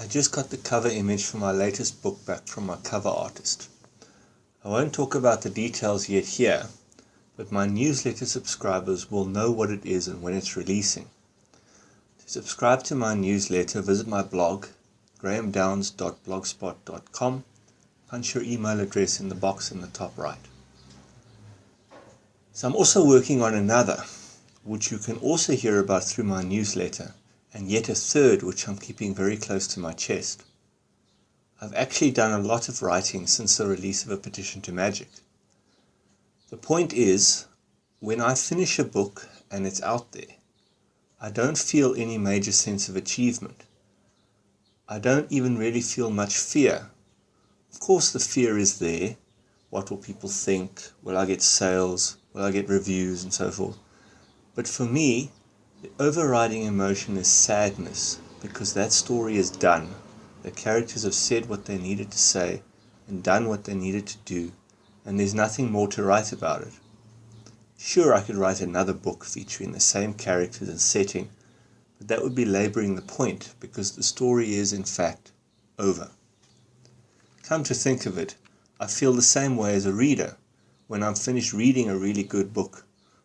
I just got the cover image for my latest book back from my cover artist. I won't talk about the details yet here, but my newsletter subscribers will know what it is and when it's releasing. To subscribe to my newsletter, visit my blog, grahamdowns.blogspot.com. Punch your email address in the box in the top right. So I'm also working on another, which you can also hear about through my newsletter, and yet a third which I'm keeping very close to my chest. I've actually done a lot of writing since the release of A Petition to Magic. The point is, when I finish a book and it's out there, I don't feel any major sense of achievement. I don't even really feel much fear. Of course the fear is there. What will people think? Will I get sales? Will I get reviews and so forth? But for me, the overriding emotion is sadness because that story is done. The characters have said what they needed to say and done what they needed to do and there's nothing more to write about it. Sure, I could write another book featuring the same characters and setting, but that would be laboring the point because the story is, in fact, over. Come to think of it, I feel the same way as a reader. When I'm finished reading a really good book,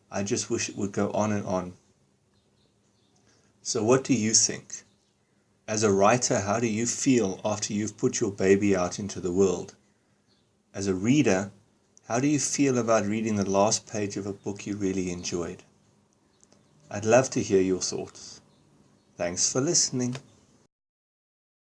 I just wish it would go on and on. So what do you think? As a writer, how do you feel after you've put your baby out into the world? As a reader, how do you feel about reading the last page of a book you really enjoyed? I'd love to hear your thoughts. Thanks for listening.